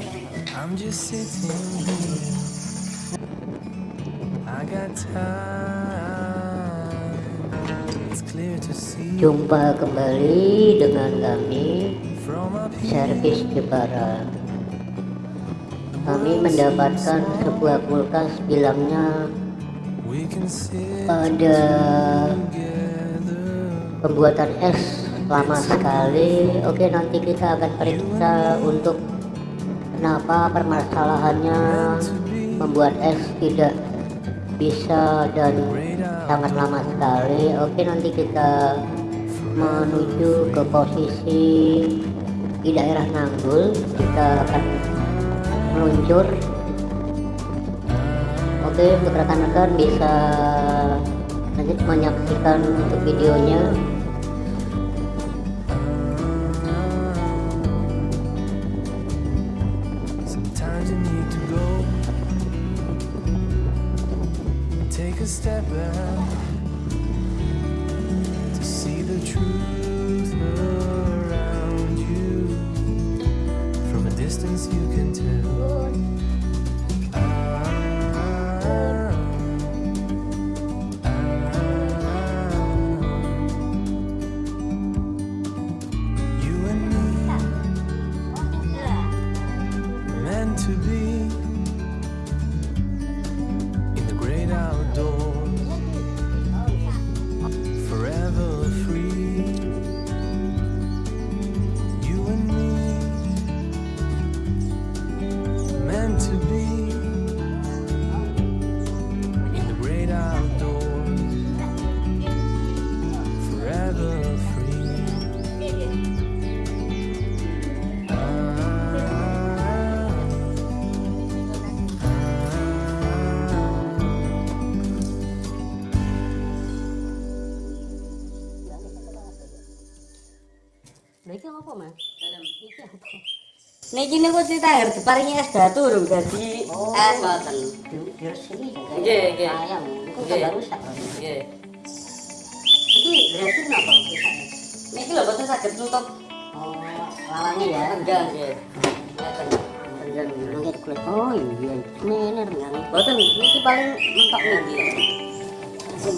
I'm just sitting here. I got time. It's clear to see. Jumpa kembali dengan kami servis Jepara. Kami mendapatkan sebuah kulkas bilangnya pada pembuatan es lama sekali. Oke nanti kita akan periksa untuk kenapa permasalahannya membuat es tidak bisa dan sangat lama sekali? Oke nanti kita menuju ke posisi di daerah Nanggul. Kita akan meluncur. Oke untuk rekan-rekan bisa lanjut menyaksikan untuk videonya step back to see the truth Niki niku cerita ngerti paringi es batu urung dadi es ngoten. Juga Nggih, nggih. Itu Nggih. tambah rusak. Nggih. Ini berarti kenapa? rusaknya? Niki lho boten saged nutup Oh, lawannya ya. enggak nggih. Kulit. Oh iya, ini renang. Boten niki paling mentok niki. Iki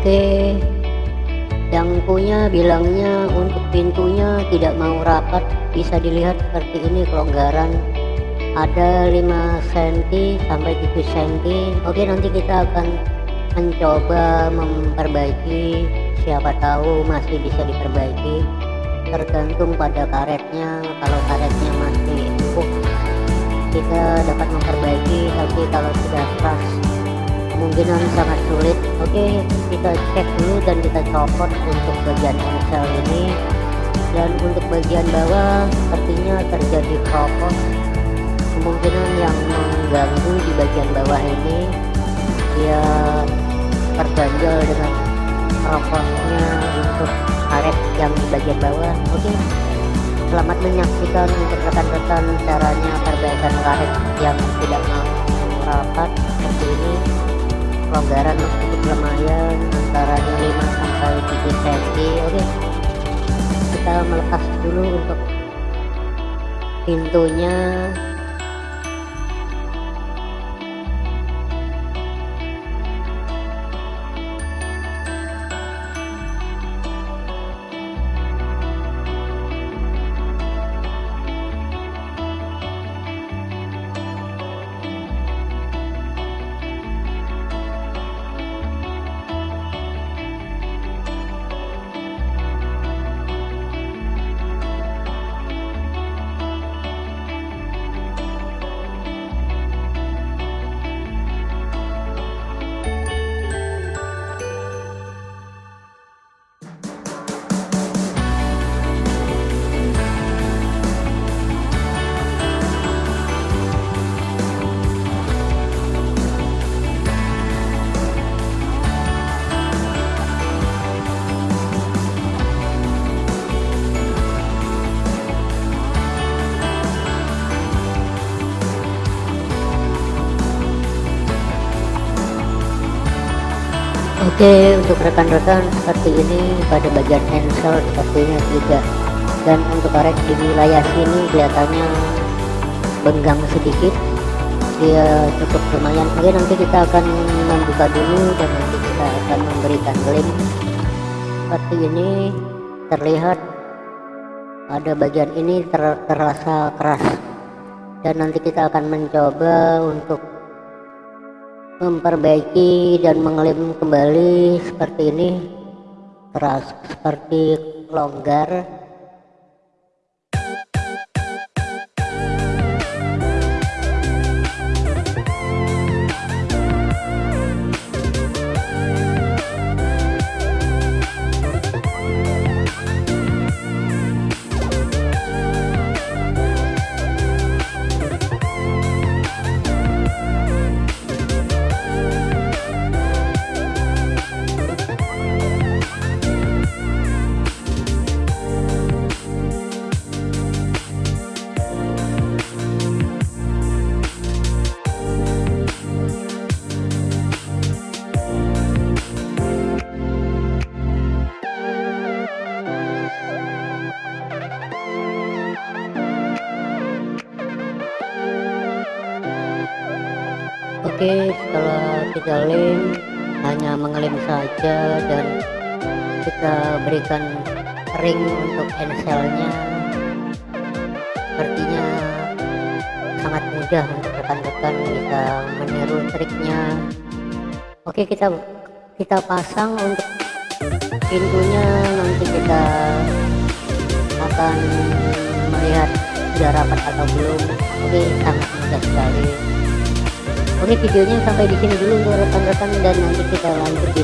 Oke, yang punya bilangnya untuk pintunya tidak mau rapat. Bisa dilihat seperti ini kelonggaran. Ada 5 cm sampai 7 cm oke nanti kita akan mencoba memperbaiki. Siapa tahu masih bisa diperbaiki. Tergantung pada karetnya. Kalau karetnya masih empuk kita dapat memperbaiki. Tapi kalau sudah keras kemungkinan sangat sulit. Oke kita cek dulu dan kita copot untuk bagian engsel ini. Dan untuk bagian bawah sepertinya terjadi kropos kemungkinan yang mengganggu di bagian bawah ini dia terganjal dengan kroposnya untuk karet yang di bagian bawah. Oke selamat menyaksikan untuk rekan-rekan caranya perbaikan karet yang tidak mau rapat seperti ini pelonggaran cukup lumayan antaranya 5 sampai 7 cm oke. Kita melepas dulu untuk pintunya Oke untuk rekan-rekan seperti ini pada bagian ensel sepertinya tidak dan untuk karet di wilayah sini kelihatannya benggang sedikit. Dia cukup lumayan. Oke nanti kita akan membuka dulu dan nanti kita akan memberikan lem seperti ini terlihat ada bagian ini ter terasa keras. Dan nanti kita akan mencoba untuk memperbaiki dan mengelem kembali seperti ini keras seperti longgar Oke setelah kita lem hanya mengelem saja dan kita berikan ring untuk enselnya sepertinya sangat mudah untuk rekan-rekan bisa meniru triknya. Oke kita kita pasang untuk pintunya. Nanti kita akan melihat sudah rapat atau belum. Oke sangat mudah sekali Oke videonya sampai di sini dulu untuk rekan-rekan dan nanti kita lanjut di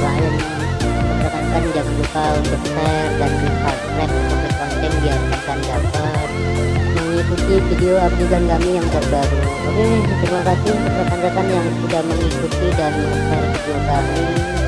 lain. Untuk rekan-rekan jangan lupa untuk share dan subscribe untuk konten biar rekan dapat mengikuti video updatean kami yang terbaru. Oke terima kasih rekan-rekan yang sudah mengikuti dan share video kami.